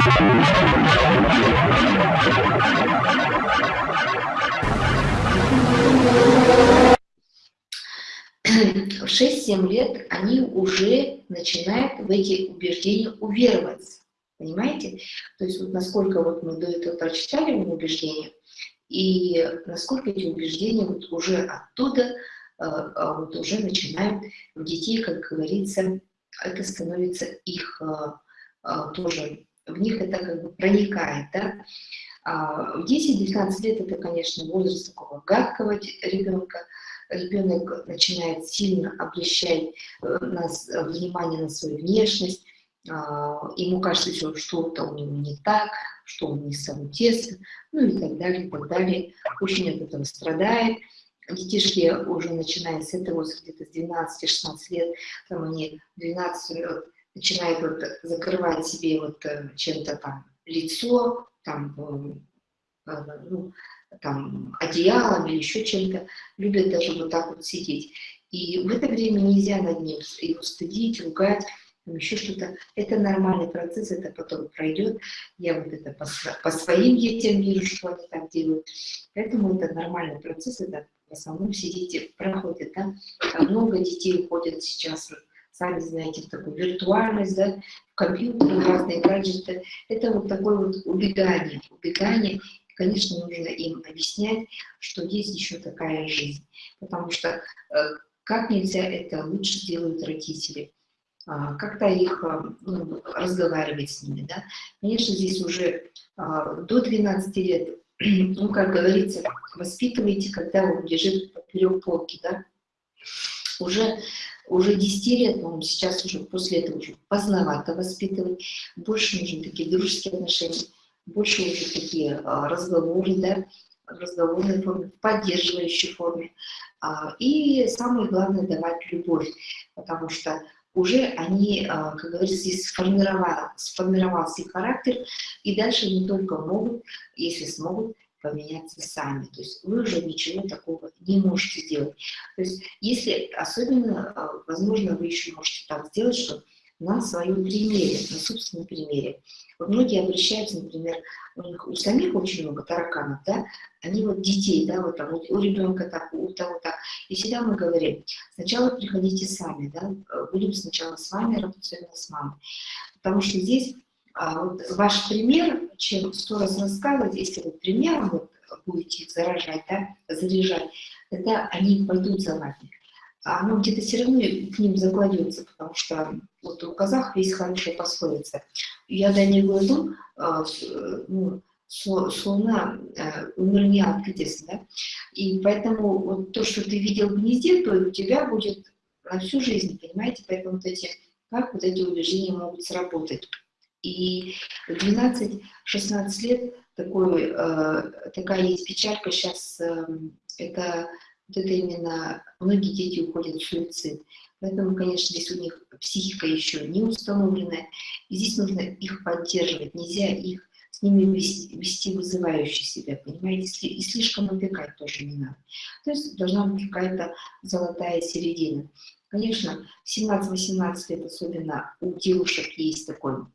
в 6-7 лет они уже начинают в эти убеждения увероваться. Понимаете? То есть вот насколько вот мы до этого прочитали убеждения, и насколько эти убеждения вот уже оттуда э, а вот уже начинают в детей, как говорится, это становится их э, э, тоже, в них это как бы проникает, да? А в 10-12 лет это, конечно, возраст такого гадкого ребенка, ребенок начинает сильно обращать э, нас, э, внимание на свою внешность, а, ему кажется, что что-то у него не так, что он не самый тесно, ну и так далее, и так далее. Очень от этого страдает. Детишки уже начиная с этого, где-то с 12-16 лет, там они 12 лет начинают вот закрывать себе вот э, чем-то там лицо, там, ну, там, одеялом или еще чем-то, любят даже вот так вот сидеть. И в это время нельзя над ним его стыдить, ругать, еще что-то. Это нормальный процесс, это потом пройдет. Я вот это по, по своим детям вижу, что они так делают. Поэтому это нормальный процесс, это в основном все дети проходят. Да? Много детей уходят сейчас, сами знаете, в такую виртуальность, да, в компьютер, разные гаджеты. Это вот такое вот убегание, убегание конечно, нужно им объяснять, что есть еще такая жизнь. Потому что э, как нельзя это лучше делают родители. А, как-то их а, ну, разговаривать с ними. Да? Конечно, здесь уже а, до 12 лет, ну, как говорится, воспитывайте, когда он лежит поперек полки. Да? Уже, уже 10 лет, ну, сейчас уже после этого уже поздновато воспитывать, больше нужны такие дружеские отношения больше уже такие а, разговоры, да, в разговорной форме, в поддерживающей форме. А, и самое главное – давать любовь, потому что уже они, а, как говорится, сформировал, сформировался их характер, и дальше не только могут, если смогут, поменяться сами. То есть вы уже ничего такого не можете сделать. То есть если особенно, возможно, вы еще можете так сделать, что на своем примере, на собственном примере. Вот многие обращаются, например, у них у самих очень много тараканов, да, они вот детей, да, вот там, у ребенка так, у того так. И всегда мы говорим, сначала приходите сами, да, будем сначала с вами работать, с мамой. Потому что здесь а, вот ваш пример, чем сто раз рассказывать, если вы примером вот, будете заражать, да, заряжать, тогда они пойдут за вами а оно где-то все равно к ним закладется, потому что вот у казах есть хорошая пословица. Я до него иду, а, ну, слона э, умерни откатись, да? И поэтому вот то, что ты видел в гнезде, то у тебя будет на всю жизнь, понимаете? Поэтому вот эти, как вот эти убеждения могут сработать. И в 12-16 лет такой, э, такая есть печалька сейчас, э, это вот это именно, многие дети уходят в суицид. Поэтому, конечно, здесь у них психика еще не установленная, и здесь нужно их поддерживать, нельзя их с ними вести, вести вызывающе себя, понимаете, и слишком опекать тоже не надо. То есть должна быть какая-то золотая середина. Конечно, 17-18 лет, особенно у девушек, есть такой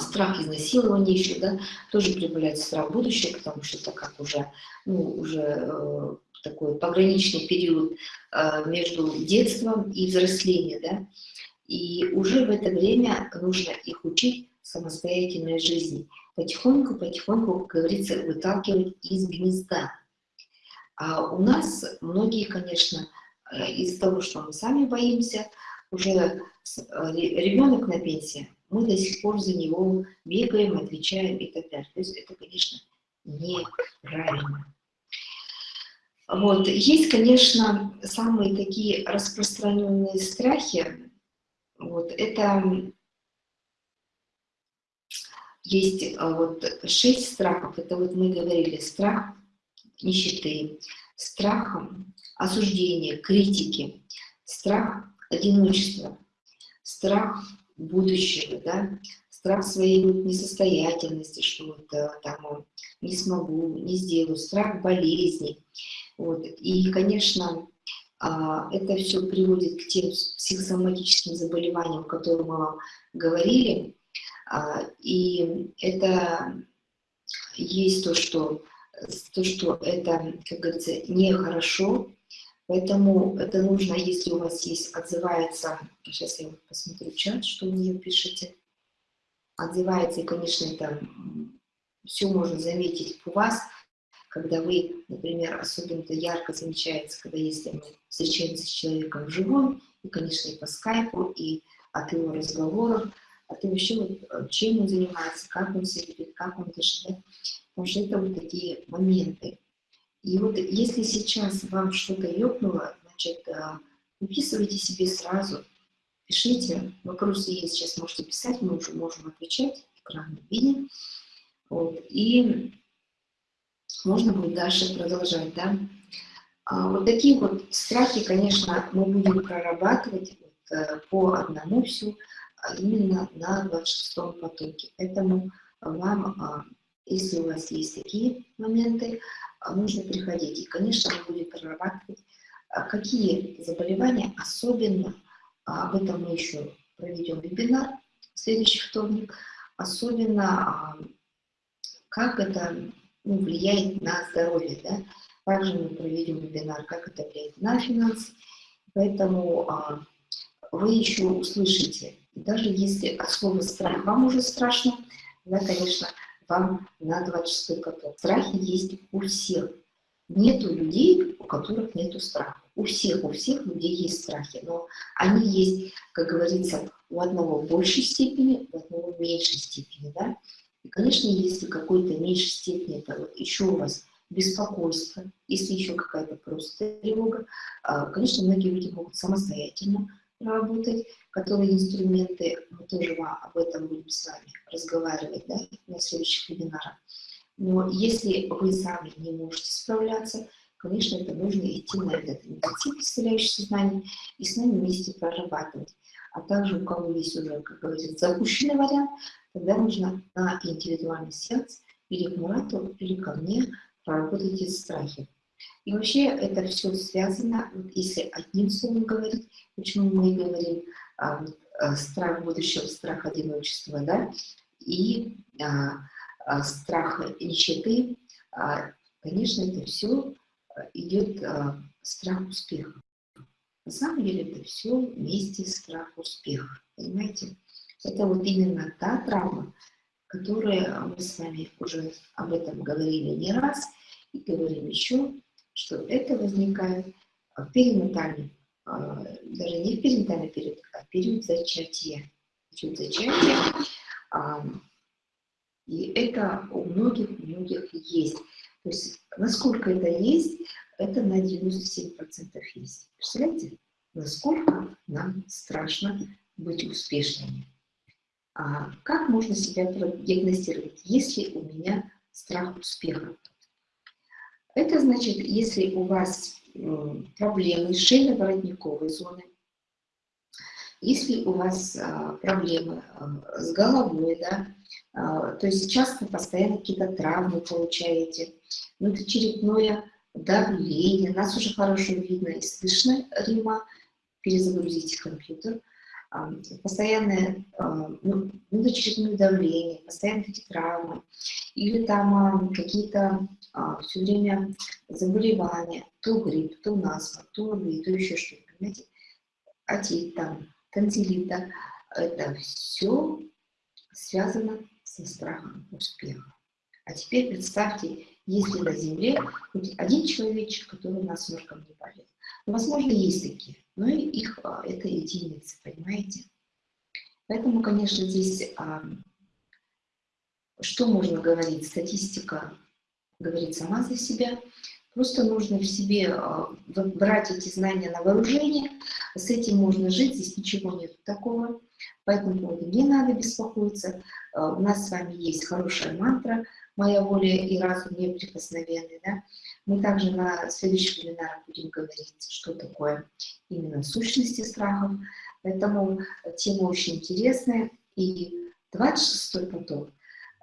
страх изнасилования еще, да, тоже прибавляет страх будущего, потому что это как уже, ну, уже э, такой пограничный период э, между детством и взрослением, да, и уже в это время нужно их учить самостоятельной жизни. Потихоньку, потихоньку, как говорится, выталкивать из гнезда. А у нас многие, конечно, э, из-за того, что мы сами боимся, уже э, ребенок на пенсии, мы до сих пор за него бегаем, отвечаем и так далее. То есть это, конечно, неправильно. Вот. Есть, конечно, самые такие распространенные страхи. Вот. Это есть а, вот шесть страхов. Это вот мы говорили, страх нищеты, страх осуждения, критики, страх одиночества, страх будущего, да, страх своей несостоятельности, что вот э, там не смогу, не сделаю, страх болезни. Вот. И, конечно, а, это все приводит к тем психосоматическим заболеваниям, о которых мы вам говорили. А, и это есть то, что, то, что это, как говорится, нехорошо, поэтому это нужно, если у вас есть, отзывается, сейчас я посмотрю чат, что вы мне пишете, отзывается, и, конечно, это все можно заметить у вас, когда вы, например, особенно ярко замечается, когда если мы встречаемся с человеком вживую, и, конечно, и по скайпу, и от его разговоров, от вот, э, чем он занимается, как он себя ведет, как он дышит, да? потому что это вот такие моменты. И вот если сейчас вам что-то ёкнуло, значит, э, выписывайте себе сразу, пишите, вопросы есть, сейчас можете писать, мы уже можем отвечать, экран видим. Вот, и можно будет дальше продолжать, да. А вот такие вот страхи, конечно, мы будем прорабатывать вот, э, по одному всю, а именно на 26-м потоке. Поэтому вам, а, если у вас есть такие моменты, а, нужно приходить. И, конечно, мы будем прорабатывать, какие заболевания, особенно, об этом мы еще проведем вебинар в следующий вторник, особенно как это ну, влияет на здоровье. Да? Также мы проведем вебинар, как это влияет на финансы. Поэтому а, вы еще услышите, даже если от слова страх вам уже страшно, да, конечно, вам на 26 поток. Страхи есть у всех. Нету людей, у которых нету страха. У всех, у всех людей есть страхи, но они есть, как говорится, у одного в большей степени, у одного в меньшей степени, да. И, конечно, если какой-то меньшей степени, это вот еще у вас беспокойство, если еще какая-то просто тревога, а, конечно, многие люди могут самостоятельно работать, которые инструменты, мы тоже об этом будем с вами разговаривать да, на следующих вебинарах. Но если вы сами не можете справляться, конечно, это нужно идти на этот медитив, представляющий сознание, и с нами вместе прорабатывать. А также у кого есть уже, как говорится, запущенный вариант, тогда нужно на индивидуальный сеанс или к Мурату, или ко мне проработать эти страхи. И вообще это все связано, вот если одним словом говорить, почему мы говорим а, страх будущего, страх одиночества, да, и а, а, страх нищеты, а, конечно, это все идет а, страх успеха. На самом деле это все вместе страх успеха, понимаете? Это вот именно та травма, которая мы с вами уже об этом говорили не раз и говорим еще, что это возникает в перинатальный, а, даже не в перинатальный период, а в период зачатия. Период зачатия. А, и это у многих-многих есть. То есть насколько это есть, это на 97% есть. Представляете, насколько нам страшно быть успешными. А как можно себя диагностировать, если у меня страх успеха? Это значит, если у вас проблемы шейно-воротниковой зоны, если у вас а, проблемы а, с головой, да, а, то есть часто постоянно какие-то травмы получаете, внутричерепное давление, нас уже хорошо видно и слышно, Рима, перезагрузите компьютер, постоянное ну, внутричерепное давление, постоянно эти травмы, или там какие-то все время заболевания, то грипп, то насморк, то ОРВИ, то еще что-то, понимаете, отит там, танзелита, это все связано со страхом успеха. А теперь представьте, если на Земле хоть один человечек, который насморком не болел. Возможно, есть такие, но их а, это единицы, понимаете? Поэтому, конечно, здесь а, что можно говорить? Статистика говорит сама за себя. Просто нужно в себе а, брать эти знания на вооружение, с этим можно жить, здесь ничего нет такого, поэтому не надо беспокоиться. У нас с вами есть хорошая мантра «Моя воля и разум неприкосновенны». Да? Мы также на следующих вебинарах будем говорить, что такое именно сущности страхов, поэтому тема очень интересная. И 26-й поток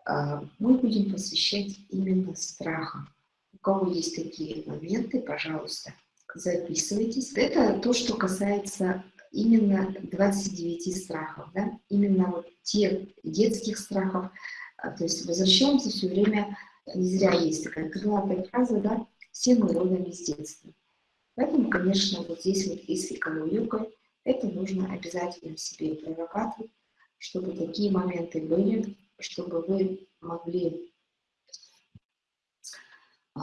а, мы будем посвящать именно страхам. У кого есть такие моменты, пожалуйста, записывайтесь. Это то, что касается именно 29 страхов, да? именно вот тех детских страхов. А, то есть возвращаемся все время, не зря есть такая крылатая фраза, да, все мы родом из детства. Поэтому, конечно, вот здесь вот если кому-юга, это нужно обязательно себе прорабатывать, чтобы такие моменты были, чтобы вы могли э,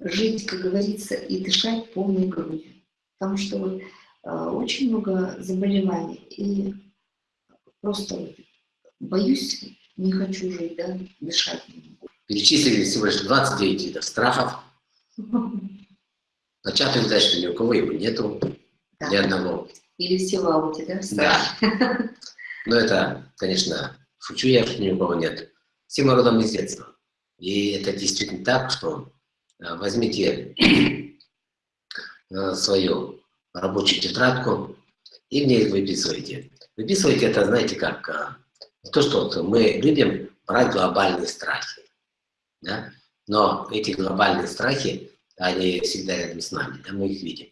жить, как говорится, и дышать полной грудью. Потому что вот, э, очень много заболеваний, и просто боюсь, не хочу жить, да, дышать не могу. Перечислили всего лишь 29 видов страхов. Сказать, что ни у кого его нету, да. ни одного. Или все в ауте, да? Да. Но это, конечно, шучу я, что ни у кого нет. Все мы родом из детства. И это действительно так, что э, возьмите э, свою рабочую тетрадку и в ней выписывайте. Выписывайте это, знаете, как э, то, что мы любим брать глобальные страхи. Да? Но эти глобальные страхи, они всегда рядом с нами, да, мы их видим.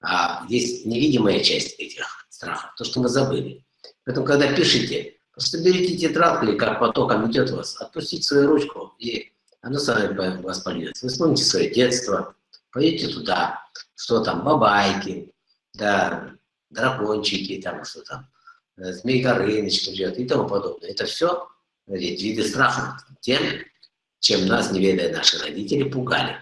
А есть невидимая часть этих страхов, то, что мы забыли. Поэтому, когда пишете, просто берите тетрадку, или как потоком идет вас, отпустите свою ручку, и оно сами вас польется. Вы вспомните свое детство, пойдете туда, что там, бабайки, да, дракончики, там, что там, э, Змей Горыныч придет и тому подобное. Это все ведь, виды страха тем, чем нас, не ведая наши родители, пугали.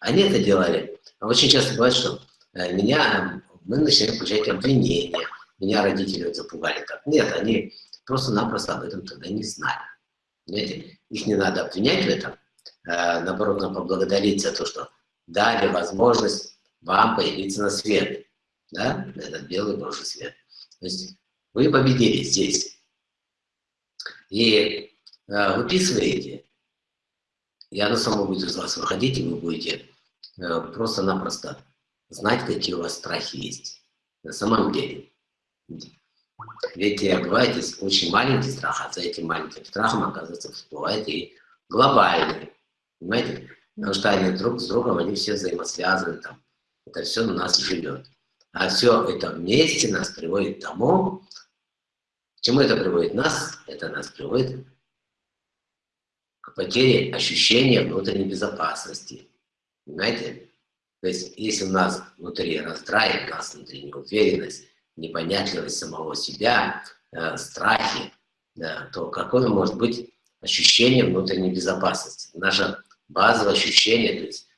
Они это делали. Очень часто бывает, что э, меня, мы начинаем получать обвинения, меня родители запугали так. Нет, они просто-напросто об этом тогда не знали. Понимаете? Их не надо обвинять в этом, а, наоборот, надо поблагодарить за то, что дали возможность вам появиться на свет, да, этот белый Божий свет. То есть вы победили здесь. И э, выписываете, и оно само будет из вас выходить, и вы будете э, просто-напросто знать, какие у вас страхи есть. На самом деле. Ведь бывает есть очень маленький страх, а за этим маленьким страхом, оказывается, всплывает и глобальный. Понимаете? Потому что они друг с другом, они все взаимосвязаны, там, это все у нас живет. А все это вместе нас приводит к тому, к чему это приводит нас? Это нас приводит к потере ощущения внутренней безопасности. Понимаете? То есть, если у нас внутри раздрай, у нас внутри неуверенность, непонятливость самого себя, э, страхи, да, то какое может быть ощущение внутренней безопасности? Наше базовое ощущение, то есть,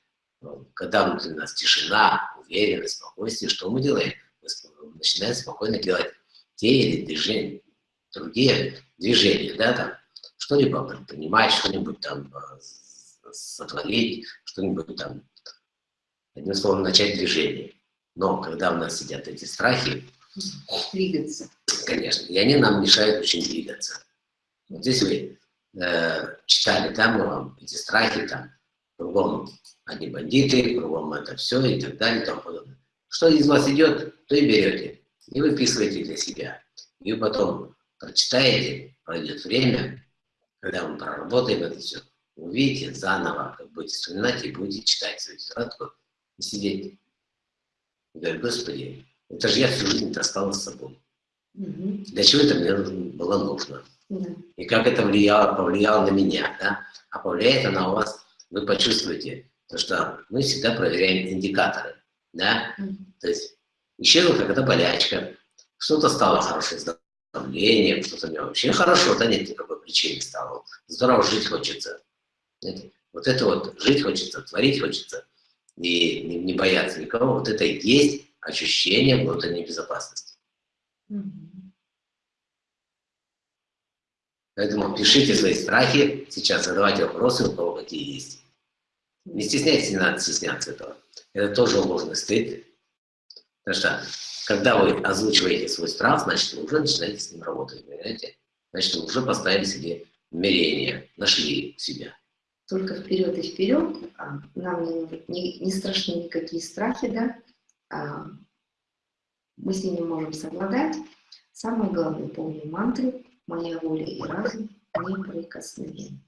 ну, когда внутри нас тишина, уверенность, спокойствие, что мы делаем? Мы начинаем спокойно делать те или движения, другие движения, да, там, что-либо предпринимать, что-нибудь там э, сотворить, что-нибудь там, одним словом, начать движение. Но когда у нас сидят эти страхи, Двигаться. Конечно. И они нам мешают очень двигаться. Вот здесь вы э, читали, там вам эти страхи, там, кругом одни бандиты, кругом это все и так далее и тому подобное. Что из вас идет, то и берете. И выписываете для себя. И вы потом прочитаете, пройдет время, когда мы проработаем это все, увидите заново, как будете вспоминать и будете читать свою тетрадку и сидеть. И говорить, Господи, это же я всю жизнь таскала с собой. Угу. Для чего это мне было нужно? Угу. И как это влияло, повлияло на меня, да? А повлияет оно у вас, вы почувствуете, то, что мы всегда проверяем индикаторы, да? Угу. То есть исчезла какая-то болячка, что-то стало хорошее с давлением, что-то мне вообще хорошо, да нет никакой причины стало. Здорово жить хочется. Вот это вот, жить хочется, творить хочется, и не, не бояться никого, вот это и есть ощущение внутренней безопасности. Поэтому пишите свои страхи, сейчас задавайте вопросы, у кого какие есть. Не стесняйтесь, не надо стесняться этого. Это тоже ложный стыд. Потому что, когда вы озвучиваете свой страх, значит, вы уже начинаете с ним работать, понимаете? Значит, вы уже поставили себе намерение, нашли себя. Только вперед и вперед, а нам не, не, не страшны никакие страхи, да? А, мы с ними можем совладать. Самое главное, помни мантры, моя воля и разум неприкосновенны.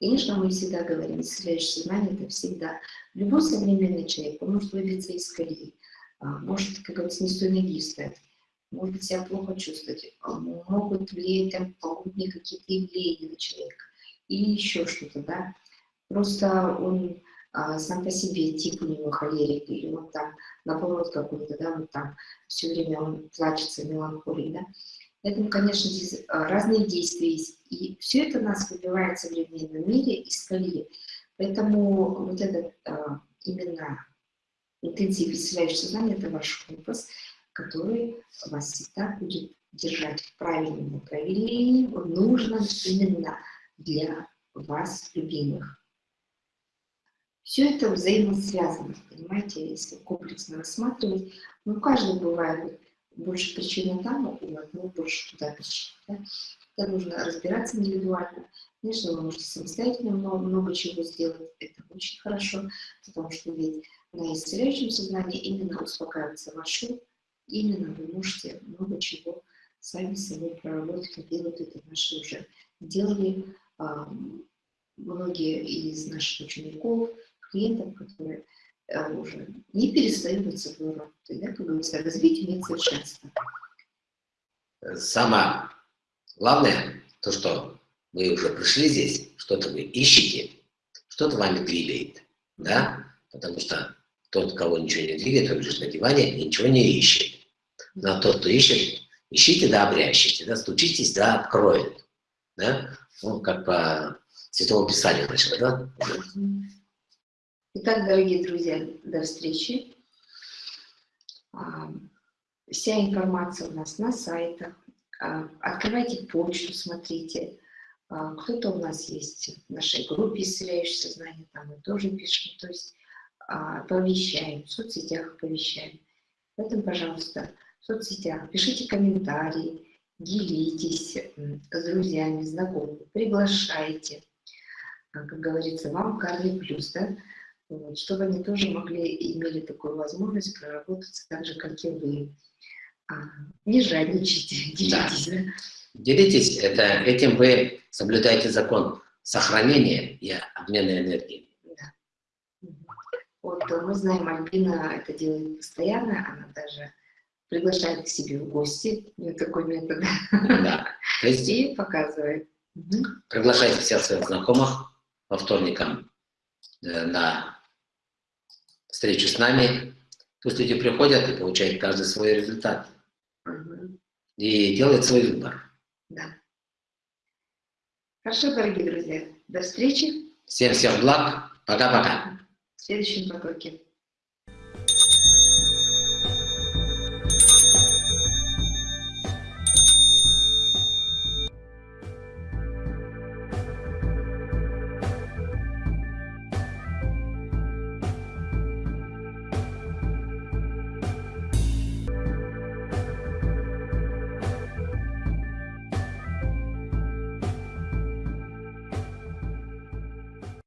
Конечно, мы всегда говорим, исцеляющее сознание – это всегда. Любой современный человек, он может выбиться из колеи. А, может, как говорится, не с той ноги встать, может себя плохо чувствовать, а, могут влиять там пагубные какие-то явления на человека или еще что-то, да. Просто он а, сам по себе тип у него холерик, или он там наоборот какой-то, да, вот там все время он плачется, меланхолик, да. Поэтому, конечно, здесь разные действия есть. И все это нас выбивает в современном мире из колеи. Поэтому вот этот именно интенсив исцеляющего сознания – это ваш компас, который вас всегда будет держать в правильном направлении, в нужном именно для вас, любимых. Все это взаимосвязано, понимаете, если комплексно рассматривать. Ну, каждый бывает больше причины там, у одного больше туда причин. Да? Это нужно разбираться индивидуально. Конечно, вы можете самостоятельно много, много чего сделать, это очень хорошо, потому что ведь на исцеляющем сознании именно успокаивается ваш именно вы можете много чего сами с собой проработать, делают это наши уже. Делали а, многие из наших учеников, клиентов, которые а, уже не перестают над собой работать, да, как говорится, развитие нет совершенства. Самое главное, то, что вы уже пришли здесь, что-то вы ищете, что-то вами двигает, да, потому что тот, кого ничего не двигает, он лежит на диване и ничего не ищет. Но тот, кто ищет, ищите, да, обрящите, да, стучитесь, да, откроет, да, ну, как по Святому Писанию, значит, да. Итак, дорогие друзья, до встречи. А, вся информация у нас на сайтах. А, открывайте почту, смотрите. А, кто-то у нас есть в нашей группе «Исцеляющее сознание», там мы тоже пишем, то есть оповещаем, в соцсетях оповещаем. Поэтому, пожалуйста, в соцсетях пишите комментарии, делитесь с друзьями, знакомыми, приглашайте. Как говорится, вам карный плюс, да? вот, чтобы они тоже могли, имели такую возможность проработать так же, как и вы. А, не жадничайте, делитесь. Да. Делитесь, это, этим вы соблюдаете закон сохранения и обмена энергии. Вот мы знаем, Альбина это делает постоянно, она даже приглашает к себе в гости, у нее такой метод, да. То есть... и показывает. Приглашайте всех своих знакомых по вторникам э, на встречу с нами. Пусть люди приходят и получают каждый свой результат. Угу. И делают свой выбор. Да. Хорошо, дорогие друзья. До встречи. Всем всех благ. Пока-пока. В следующем потоке.